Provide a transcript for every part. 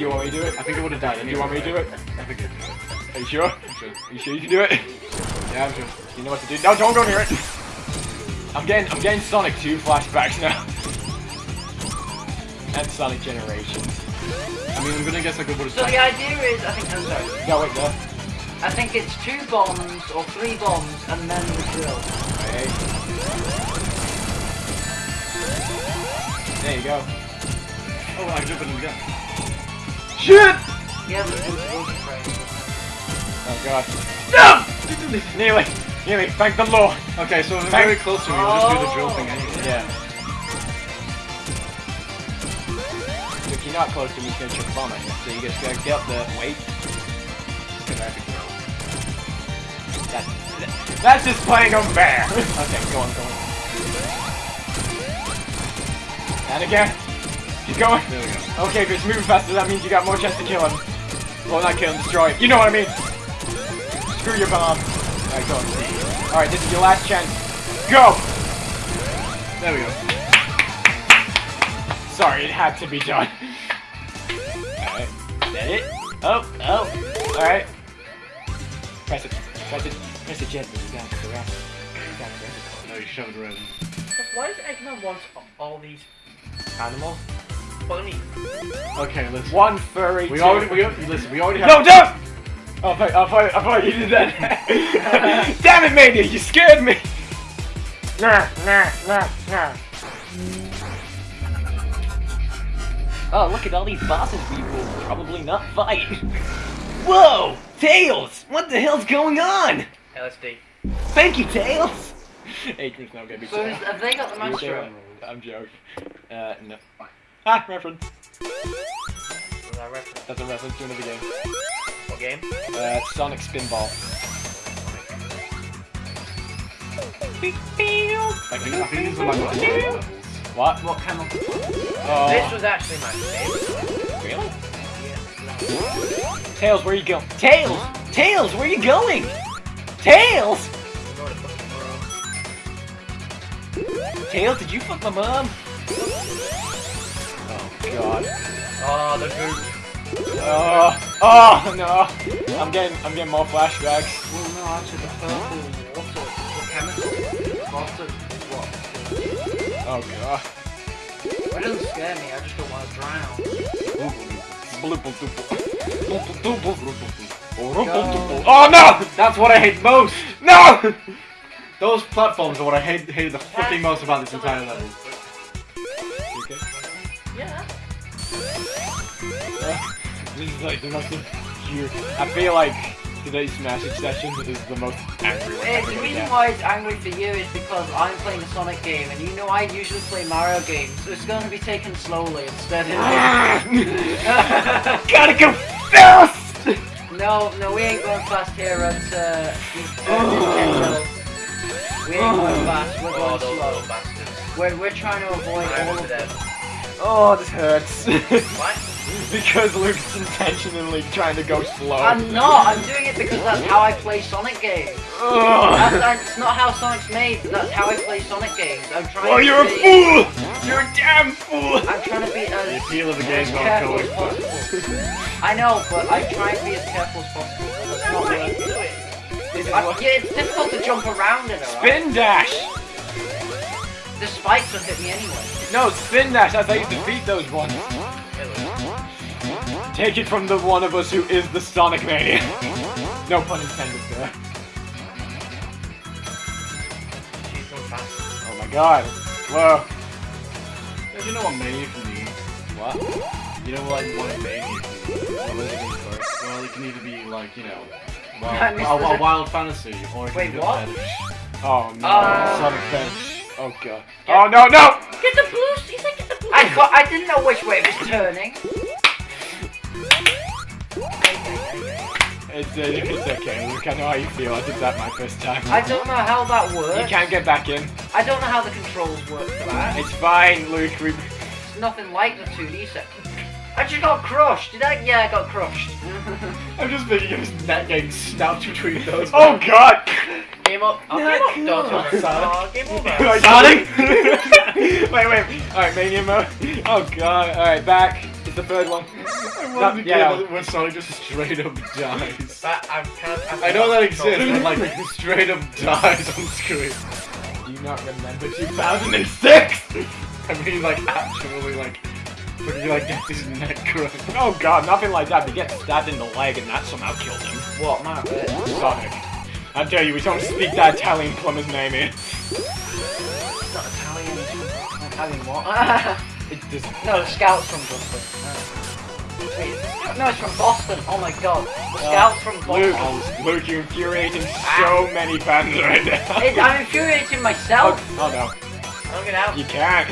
Do you want me to do it? I think I would have died Do you want me to do it? I think it. Are you sure? I'm sure. Are you sure you can do it? Yeah, I'm sure. You know what to do. No, don't go near it. I'm getting, I'm getting Sonic 2 flashbacks now. and Sonic Generations. I mean, I'm gonna guess I could would have So the idea is, I think, I'm sorry, Go wait there. I think it's two bombs or three bombs and then the drill. Hey. There you go. Oh, I jumped in again. Shit! Yeah, the drill frame. Oh god. No! nearly, nearly, thank the Lord. Okay, so Thank- very close to me, we'll just do the drill thing anyway. Yeah. If you're not close to me, it's gonna a bomb you. So you just gotta get up there, wait. That, that, that's just playing unfair. okay, go on, go on. And again. Keep going. There we go. Okay, if it's moving faster, that means you got more chance to kill him. Well, not kill him, destroy him. You know what I mean. Screw your bomb. Alright, go. Alright, this is your last chance. Go! There we go. Sorry, it had to be done. Alright. That it? Oh, oh. Alright. Press it. Press it. Press it gently. You got it. The rest. You got it. No, you shove it around. Why does Eggman want all these Animal. Bunnies? Okay, listen. One furry. We two- already, we already, listen, we already have. No, don't! Oh, I thought, I thought, I thought you did that. Damn it, Mania, you scared me! Nah, nah, nah, nah. Oh, look at all these bosses we will probably not fight. Whoa! Tails! What the hell's going on? LSD. Thank you, Tails! Adrian's now gonna be So have they got the You monster? I'm joking. Uh, no. Ah, reference. Was that reference? That's a reference to another game. What game? Uh, Sonic Spinball. I think, I think these are my levels. What? What chemical? This Oh, was actually my favorite. really? Yeah. Tails, where you going? Tails! Tails, where you going? Tails! Go to fucking world. Tails, did you fuck my mom? Oh, God. Oh, the goop. Oh, oh, no. I'm getting, I'm getting more flashbacks. Well, no, actually, the purple water, the chemical. Water, what? Oh, God. It doesn't scare me, I just don't want to drown. Oh, no! That's what I hate most! No! Those platforms are what I hate, hated the fucking most about this entire level. This is like the most pure. I feel like today's message session is the most angry one. Ever the reason why it's angry for you is because I'm playing a Sonic game, and you know I usually play Mario games, so it's going to be taken slowly instead of... Gotta go fast! no, no, we ain't going fast here at uh, these, this Ken Brothers. We ain't going fast, we're going slow. We're, we're trying to avoid all of them. Oh, this hurts. What? because Luke's intentionally trying to go slow. I'm not, I'm doing it because that's how I play Sonic games. Ugh. That's, that's not how Sonic's made, that's how I play Sonic games. I'm trying Oh, to you're a fool! You're a damn fool! I'm trying to be as. The as appeal of the game as not careful going. as possible. I know, but I try and be as careful as possible. but It's not working. This is I, yeah, it's difficult to jump around in it, right? Spin dash! The spikes will hit me anyway. No, spin dash, I thought you defeat those ones. Take it from the one of us who is the Sonic Mania. No pun intended there. She's going fast. Oh my god. Whoa. Yeah, you know what Mania can be? What? You know what, what a Mania can be? What does it first? Well, it can either be like, you know, wild, missed a, a wild fantasy, or it can Wait, be what? fetish. Oh no. Uh, Sonic Bench. Oh god. Oh no, no! Get the boost! He said get the boost! I, I didn't know which way it was turning. It's, uh, it's okay, Luke. I know how you feel. I did that my first time. I don't know how that works. You can't get back in. I don't know how the controls work for that. It's fine, Luke. We... It's nothing like the 2D set. I just got crushed. Did I? Yeah, I got crushed. I'm just thinking of his neck getting snapped between those. Oh god! Game up. Oh, Not game up. cool. Don't oh, game over. Sonic! wait, wait. Alright, Mania mode. Oh god. Alright, back. It's the third one. I No, wanted to yeah. get when Sonic just straight up dies. But I'm kind of. I know that exists, but like straight up dies on screen. Do you not remember 2006? I mean, like actually, like, but he like gets his neck crushed. Oh god, nothing like that. They get stabbed in the leg and that somehow killed him. What, Matt? Uh, Sonic. I tell you, we don't speak that Italian plumber's name here. Not Italian. Italian what? It just... no, the Scouts from Boston. No. Wait, is the Scout- no, it's from Boston. Oh my god. The Scouts from Boston. Luke, you're infuriating so ah. many fans right now. It, I'm infuriating myself. Oh, oh no, I'm gonna out. you can't.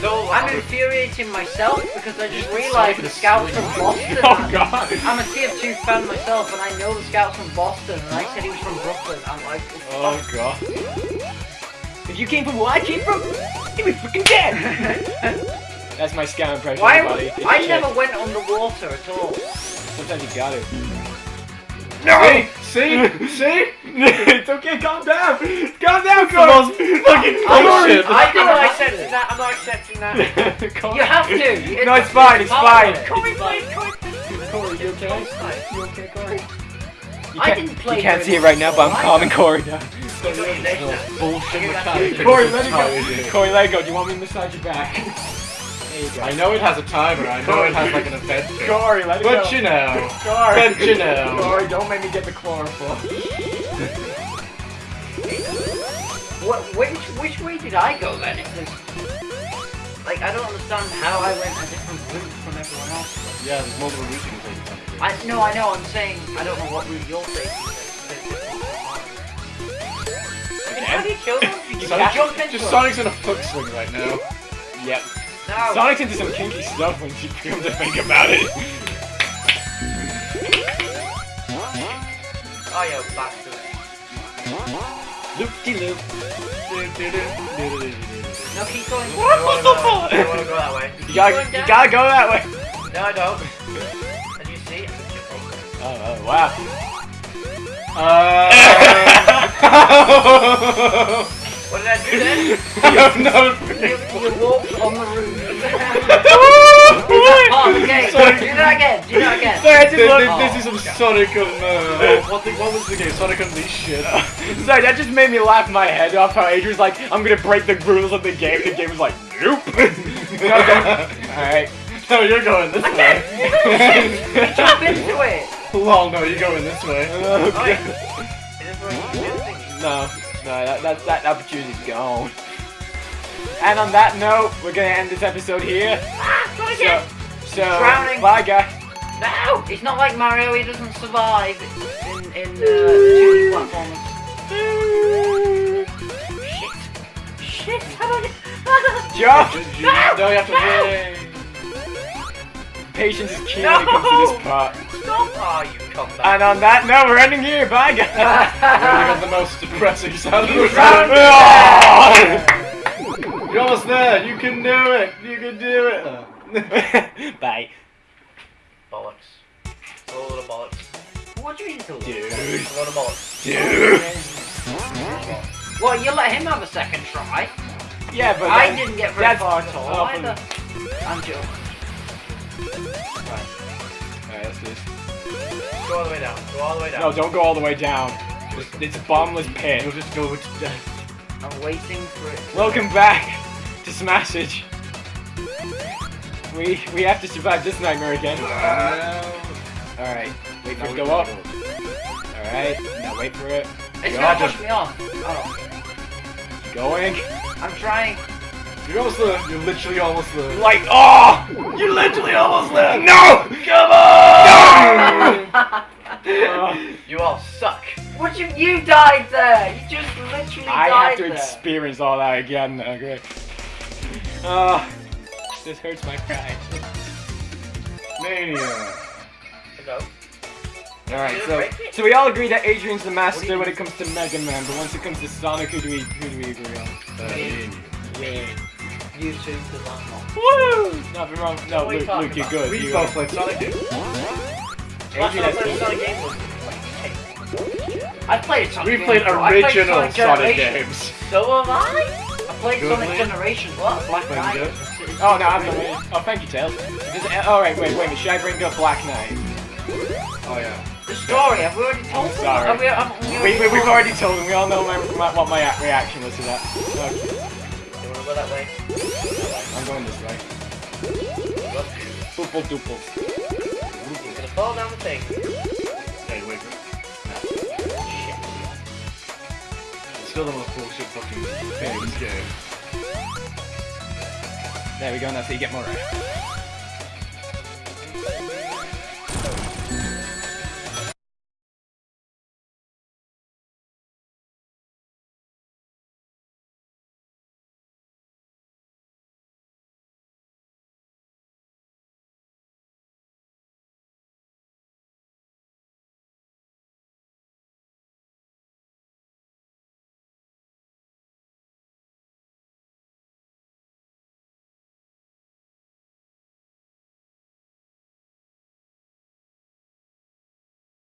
So I'm infuriating myself because I just realised the Scouts from Boston. Oh god. I'm a TF2 fan myself, and I know the Scouts from Boston, and I said he was from Brooklyn. I'm like, Oh god. If you came from where I came from, you'd be freaking dead. That's my scam impression, why? I never went on the water at all. Sometimes you got it. No! See? See? it's okay, calm down. Calm down, Corey. fucking I'm bullshit. sorry, I I'm not accepting that. I'm not accepting that. Corey. You have to. No, it's fine. It's fine. Corey It's played. fine. Corey, Corey, you okay? Corey. You okay, Corey? You I didn't play You can't see it right now, but I'm calming Corey down. Bullshit mechanic. Corey, let go. Corey, let go. Do you want me to massage your back? There you go. I know it has a timer. I know it has like an event. Corey, let it but go. But you know. Corey. But you know. Corey, don't make me get the chlorophyll. What, which, which way did I go then? Like, I don't understand how I went a different route from everyone else. Yeah, there's multiple routes you can take. I, no, I know, I'm saying I don't know what route you're taking. How do you kill them? You Sonic, can't- just. Sonic's in a foot swing right now. Yep. No. Sonic's into some kinky stuff when she comes to think about it. Oh, yo, bastard. Loop de loop. No, keep going. I don't wanna go- I want to go that way. You gotta, you gotta go that way. No, I don't. And you see, I'm Oh, oh wow. Uh, What did I do then? no, You, you walked on the roof. oh, oh, okay. Sorry. Do that again. Do that again. Sorry, I this, this, is some Sonic on, uh, what, was the game? Sonic Unleashed shit. Sorry, that just made me laugh my head off. How Adrian's like, I'm gonna break the rules of the game. The game was like, nope. Alright. No, you're going this way. Jump into it. Lol, no, you're going this way. Oh, wait. Is this where you do things? No, no, that, that, that opportunity's gone. And on that note, we're gonna end this episode here. Ah, not So, again. so Drowning. bye guys. No, it's not like Mario. He doesn't survive in in uh, the 2D platformers. Shit. Shit. How do I get? Jump! No, you have to wait. Patience is key when it comes to this part. Stop! Oh, you come back. And on that note, we're ending here. Bye guys. Really got the most depressing sound of the drowned. You're almost there. You can do it. You can do it. Bye. Bollocks. It's a load of bollocks. what do you mean to Dude. It's a load of bollocks. Dude. Well, you let him have a second try. Yeah, but I that- didn't get very that's- far at all either. I'm joking. Alright, let's do this. Go all the way down. Go all the way down. No, don't go all the way down. It's, it's a bottomless pit. You'll just go to death. I'm waiting for it. Welcome back to Smashage. We we have to survive this nightmare again. Alright, wait for it to go up. Alright, now wait for it. It's Yeah, gonna just- push me off. Oh, Going. I'm trying. You're almost there. You're literally almost there. Like, oh! You're literally almost there. No! Come on! Uh, You all suck. what you you died there? You just literally I died have to there. experience all that again. Okay. Uh, this hurts my pride. Mania. Go. Alright, so so we all agree that Adrian's the master when it comes to Mega Man, but once it comes to Sonic, who do we who do we agree on? Uh, me and you. Yeah. Too, because I'm not. Woo! Nothing wrong. No, What you Luke, talking Luke, you're about? good. We you're both good. played Sonic games. Last time I has played Sonic game was I played Sonic We games, played bro. Played original Sonic Sonic Generation. games. So am I. I played Good Sonic one. Generation. What? Black Knight. Oh no, I'm not. Oh, thank you, Tails. Does it, oh, wait, wait, wait. Should I bring up Black Knight? Oh yeah. The story, have we already told them? sorry. Have we, have we We, we, we've already told them. We all know my, my, what my reaction was to that. Okay, You wanna go that way? I'm going this way. Look, Poople doople. you're gonna fall down the thing. Hey, wait. Still the most bullshit fucking thing in this game. There we go. That's how you get more right.